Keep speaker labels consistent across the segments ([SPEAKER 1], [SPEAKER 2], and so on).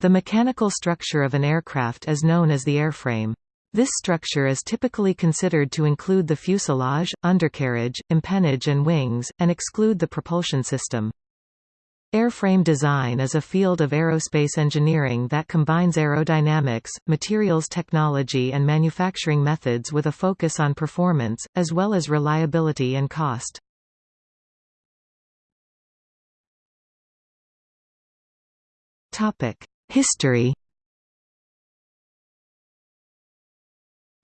[SPEAKER 1] The mechanical structure of an aircraft is known as the airframe. This structure is typically considered to include the fuselage, undercarriage, empennage and wings, and exclude the propulsion system. Airframe design is a field of aerospace engineering that combines aerodynamics, materials technology and manufacturing methods with a focus on performance, as well as reliability and cost. History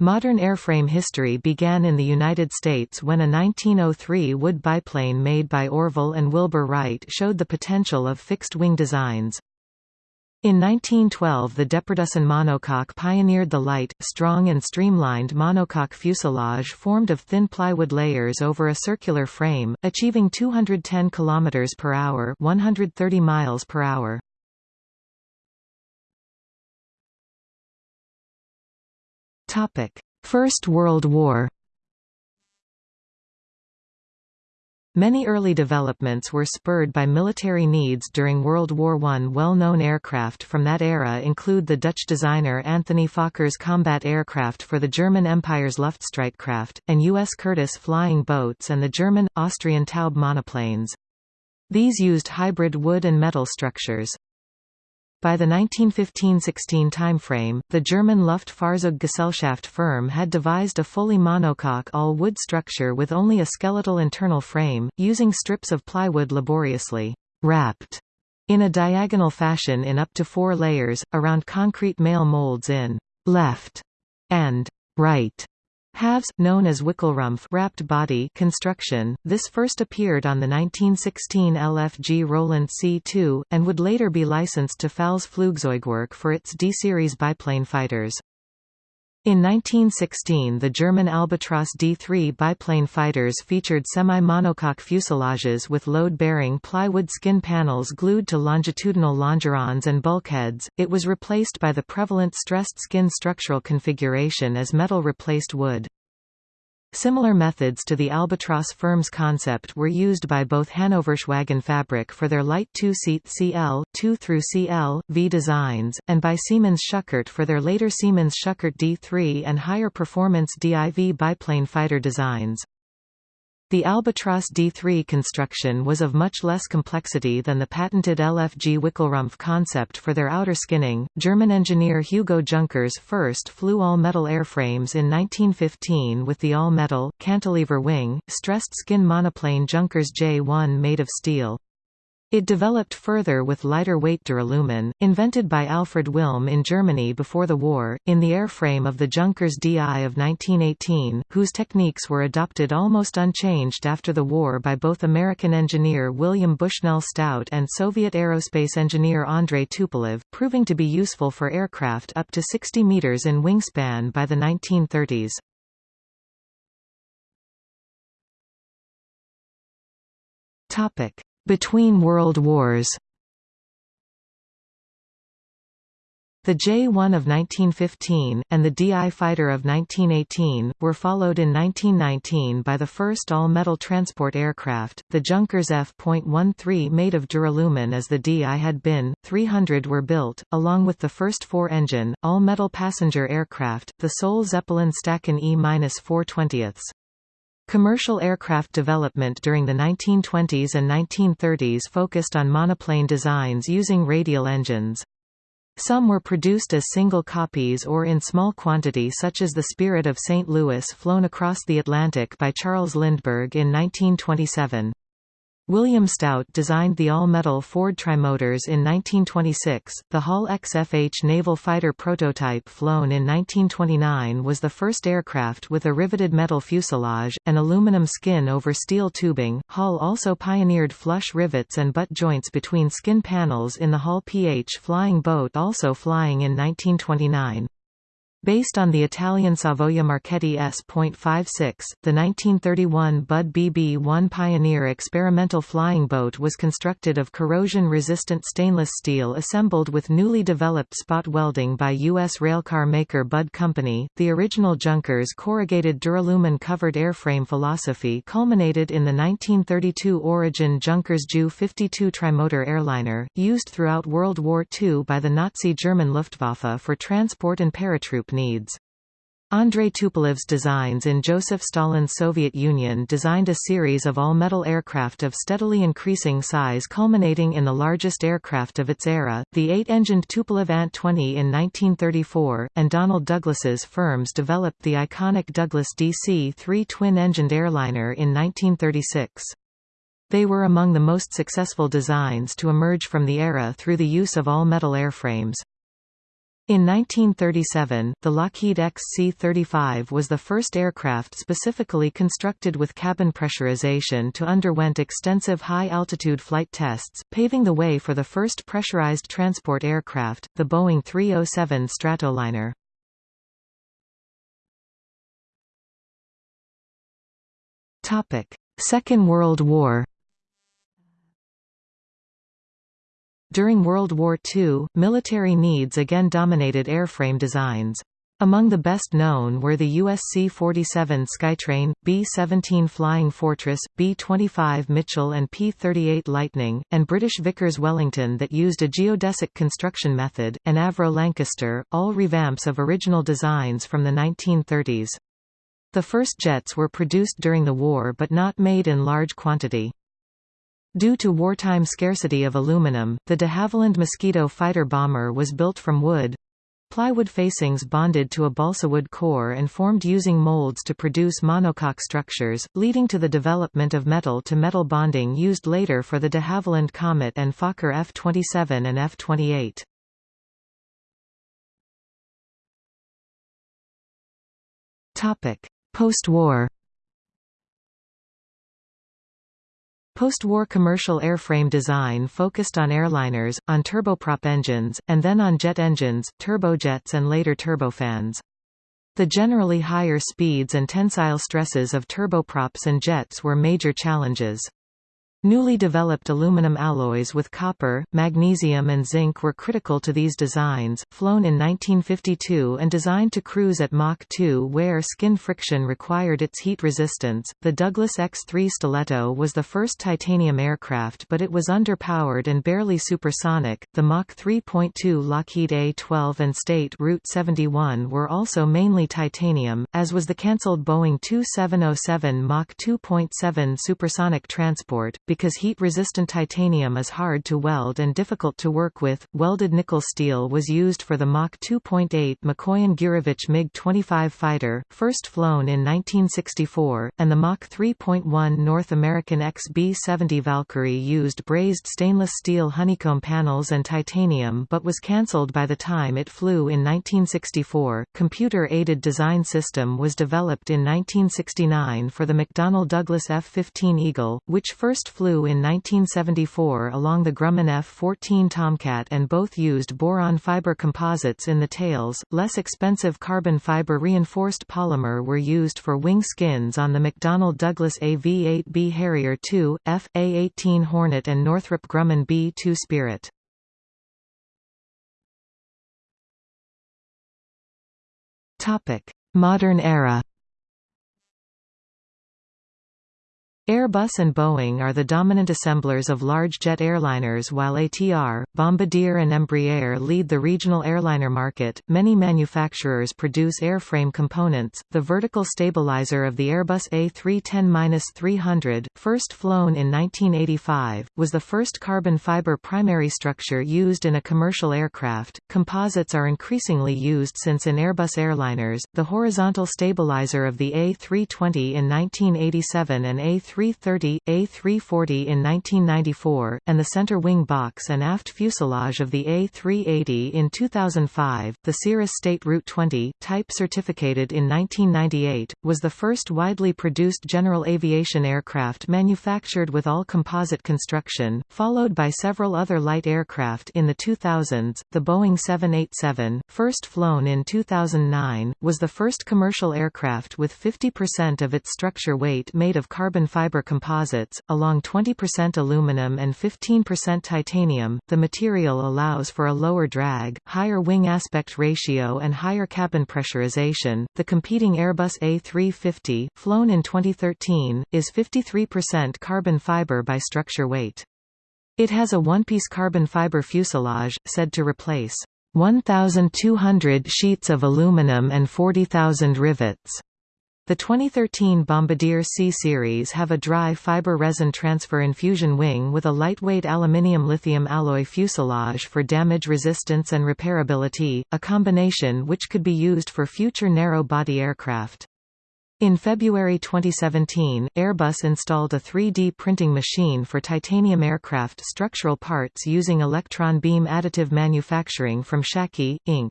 [SPEAKER 1] Modern airframe history began in the United States when a 1903 wood biplane made by Orville and Wilbur Wright showed the potential of fixed-wing designs. In 1912 the Deperdussin monocoque pioneered the light, strong and streamlined monocoque fuselage formed of thin plywood layers over a circular frame, achieving 210 km per hour 130 miles per hour. First World War Many early developments were spurred by military needs during World War I. Well-known aircraft from that era include the Dutch designer Anthony Fokker's combat aircraft for the German Empire's Luftstreitkräfte, and U.S. Curtiss flying boats and the German, Austrian Taube monoplanes. These used hybrid wood and metal structures. By the 1915–16 timeframe, the German Luftfahrzeuggesellschaft firm had devised a fully monocoque all-wood structure with only a skeletal internal frame, using strips of plywood laboriously wrapped in a diagonal fashion in up to four layers, around concrete male molds in left and right Halves, known as Wickelrumpf wrapped body construction, this first appeared on the 1916 LFG Roland C-2, and would later be licensed to Pfalz Flugzeugwerk for its D-series biplane fighters. In 1916 the German Albatros D-3 biplane fighters featured semi-monocoque fuselages with load-bearing plywood skin panels glued to longitudinal longerons and bulkheads, it was replaced by the prevalent stressed skin structural configuration as metal replaced wood. Similar methods to the Albatros firm's concept were used by both Hannoversche Waggonfabrik for their light two-seat CL 2 through CL V designs, and by Siemens Schuckert for their later Siemens Schuckert D3 and higher performance DIV biplane fighter designs. The Albatros D3 construction was of much less complexity than the patented LFG Wickelrumpf concept for their outer skinning. German engineer Hugo Junkers first flew all-metal airframes in 1915 with the all-metal, cantilever wing, stressed skin monoplane Junkers J1 made of steel. It developed further with lighter-weight duralumin, invented by Alfred Wilm in Germany before the war, in the airframe of the Junkers DI of 1918, whose techniques were adopted almost unchanged after the war by both American engineer William Bushnell Stout and Soviet aerospace engineer Andrei Tupolev, proving to be useful for aircraft up to 60 meters in wingspan by the 1930s. Topic between World Wars The J-1 of 1915, and the DI fighter of 1918, were followed in 1919 by the first all-metal transport aircraft, the Junkers F.13 made of duralumin as the DI had been, 300 were built, along with the first four-engine, all-metal passenger aircraft, the Soll Zeppelin Staaken E-420. Commercial aircraft development during the 1920s and 1930s focused on monoplane designs using radial engines. Some were produced as single copies or in small quantity such as the Spirit of St. Louis flown across the Atlantic by Charles Lindbergh in 1927. William Stout designed the all-metal Ford trimotors in 1926. The Hall XFH naval fighter prototype flown in 1929 was the first aircraft with a riveted metal fuselage, and aluminum skin over steel tubing. Hall also pioneered flush rivets and butt joints between skin panels in the Hall PH flying boat also flying in 1929. Based on the Italian Savoia Marchetti S.56, the 1931 Budd BB-1 Pioneer experimental flying boat was constructed of corrosion-resistant stainless steel assembled with newly developed spot welding by U.S. railcar maker Budd Company. The original Junkers corrugated duralumin covered airframe philosophy culminated in the 1932 Origin Junkers Ju-52 trimotor airliner, used throughout World War II by the Nazi German Luftwaffe for transport and paratroop needs. Andrei Tupolev's designs in Joseph Stalin's Soviet Union designed a series of all-metal aircraft of steadily increasing size culminating in the largest aircraft of its era, the eight-engined Tupolev Ant-20 in 1934, and Donald Douglas's firms developed the iconic Douglas DC-3 twin-engined airliner in 1936. They were among the most successful designs to emerge from the era through the use of all-metal airframes. In 1937, the Lockheed XC-35 was the first aircraft specifically constructed with cabin pressurization to underwent extensive high-altitude flight tests, paving the way for the first pressurized transport aircraft, the Boeing 307 Stratoliner. Second World War During World War II, military needs again dominated airframe designs. Among the best known were the US C-47 Skytrain, B-17 Flying Fortress, B-25 Mitchell and P-38 Lightning, and British Vickers Wellington that used a geodesic construction method, and Avro Lancaster, all revamps of original designs from the 1930s. The first jets were produced during the war but not made in large quantity. Due to wartime scarcity of aluminum, the de Havilland Mosquito fighter bomber was built from wood plywood facings bonded to a balsawood core and formed using molds to produce monocoque structures, leading to the development of metal-to-metal -metal bonding used later for the de Havilland Comet and Fokker F-27 and F-28. Post-war Post-war commercial airframe design focused on airliners, on turboprop engines, and then on jet engines, turbojets and later turbofans. The generally higher speeds and tensile stresses of turboprops and jets were major challenges. Newly developed aluminum alloys with copper, magnesium and zinc were critical to these designs, flown in 1952 and designed to cruise at Mach 2 where skin friction required its heat resistance. The Douglas X-3 Stiletto was the first titanium aircraft but it was underpowered and barely supersonic. The Mach 3.2 Lockheed A-12 and State Route 71 were also mainly titanium, as was the cancelled Boeing 2707 Mach 2.7 supersonic transport because heat-resistant titanium is hard to weld and difficult to work with. Welded nickel steel was used for the Mach 2.8 Mikoyan-Gurevich MiG-25 fighter, first flown in 1964, and the Mach 3.1 North American XB-70 Valkyrie used brazed stainless steel honeycomb panels and titanium but was cancelled by the time it flew in 1964. Computer-aided design system was developed in 1969 for the McDonnell Douglas F-15 Eagle, which first flew flew in 1974 along the Grumman F-14 Tomcat and both used boron fiber composites in the tails. Less expensive carbon fiber reinforced polymer were used for wing skins on the McDonnell Douglas AV-8B Harrier II, F, A-18 Hornet and Northrop Grumman B-2 Spirit. Modern era Airbus and Boeing are the dominant assemblers of large jet airliners while ATR, Bombardier and Embraer lead the regional airliner market. Many manufacturers produce airframe components. The vertical stabilizer of the Airbus A310-300, first flown in 1985, was the first carbon fiber primary structure used in a commercial aircraft. Composites are increasingly used since in Airbus airliners. The horizontal stabilizer of the A320 in 1987 and A3 A330, A340 in 1994, and the center wing box and aft fuselage of the A380 in 2005. The Cirrus State Route 20, type certificated in 1998, was the first widely produced general aviation aircraft manufactured with all composite construction, followed by several other light aircraft in the 2000s. The Boeing 787, first flown in 2009, was the first commercial aircraft with 50% of its structure weight made of carbon fiber composites, along 20% aluminum and 15% titanium. The material allows for a lower drag, higher wing aspect ratio, and higher cabin pressurization. The competing Airbus A350, flown in 2013, is 53% carbon fiber by structure weight. It has a one-piece carbon fiber fuselage, said to replace 1,200 sheets of aluminum and 40,000 rivets. The 2013 Bombardier C-Series have a dry fiber resin transfer infusion wing with a lightweight aluminium-lithium alloy fuselage for damage resistance and repairability, a combination which could be used for future narrow-body aircraft. In February 2017, Airbus installed a 3D printing machine for titanium aircraft structural parts using electron beam additive manufacturing from Sciaky, Inc.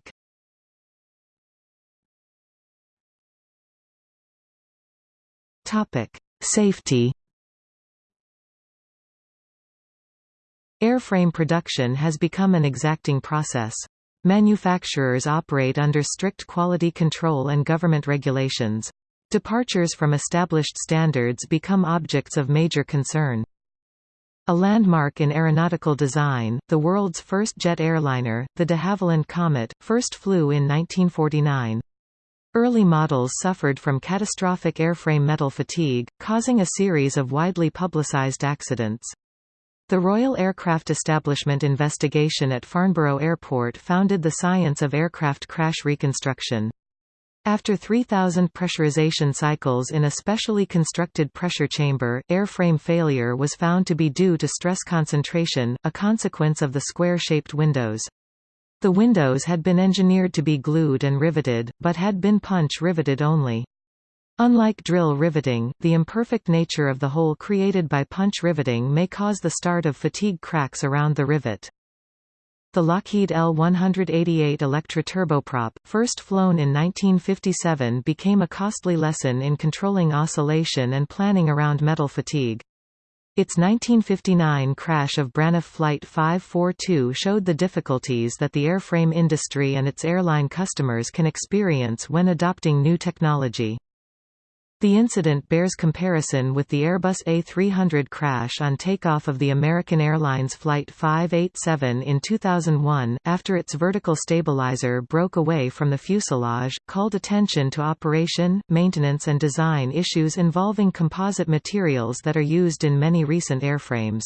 [SPEAKER 1] Topic: Safety. Airframe production has become an exacting process. Manufacturers operate under strict quality control and government regulations. Departures from established standards become objects of major concern. A landmark in aeronautical design, the world's first jet airliner, the de Havilland Comet, first flew in 1949. Early models suffered from catastrophic airframe metal fatigue, causing a series of widely publicized accidents. The Royal Aircraft Establishment investigation at Farnborough Airport founded the science of aircraft crash reconstruction. After 3,000 pressurization cycles in a specially constructed pressure chamber, airframe failure was found to be due to stress concentration, a consequence of the square-shaped windows. The windows had been engineered to be glued and riveted, but had been punch riveted only. Unlike drill riveting, the imperfect nature of the hole created by punch riveting may cause the start of fatigue cracks around the rivet. The Lockheed L-188 Electra turboprop, first flown in 1957 became a costly lesson in controlling oscillation and planning around metal fatigue. Its 1959 crash of Braniff Flight 542 showed the difficulties that the airframe industry and its airline customers can experience when adopting new technology. The incident bears comparison with the Airbus A300 crash on takeoff of the American Airlines Flight 587 in 2001, after its vertical stabilizer broke away from the fuselage, called attention to operation, maintenance and design issues involving composite materials that are used in many recent airframes.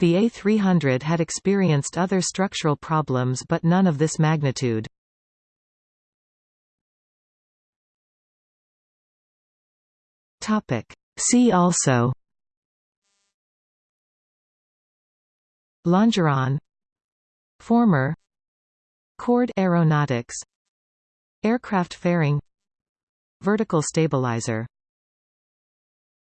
[SPEAKER 1] The A300 had experienced other structural problems but none of this magnitude.
[SPEAKER 2] Topic. See also
[SPEAKER 1] Longeron Former
[SPEAKER 2] Chord aeronautics
[SPEAKER 1] Aircraft fairing Vertical stabilizer